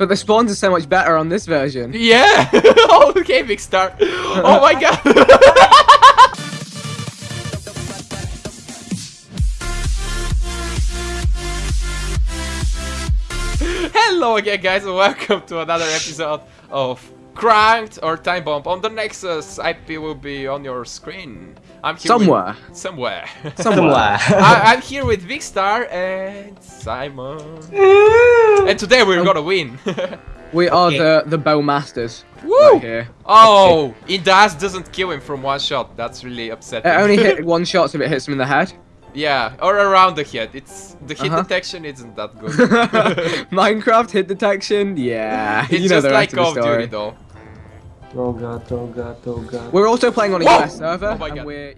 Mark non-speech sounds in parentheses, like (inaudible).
But the spawns are so much better on this version. Yeah! (laughs) oh, okay, big star. Oh my god! (laughs) Hello again, guys, and welcome to another episode of Cranked or Time Bomb. On the Nexus, uh, IP will be on your screen. I'm here Somewhere. With, (laughs) somewhere. Somewhere. I, I'm here with Big Star and Simon. (laughs) and today we're oh. gonna win. (laughs) We are Okay. the the bow masters. Woo! Right here. Oh, Indas doesn't kill him from one shot. That's really upsetting. It only hit one shot if it hits him in the head. Yeah, or around the head. It's the hit Uh-huh. detection isn't that good. (laughs) Minecraft hit detection. Yeah. it's (laughs) you know just like Call of of the story. Duty though. Oh god, oh god, oh god. We're also playing on a Whoa! US server, Oh my and we're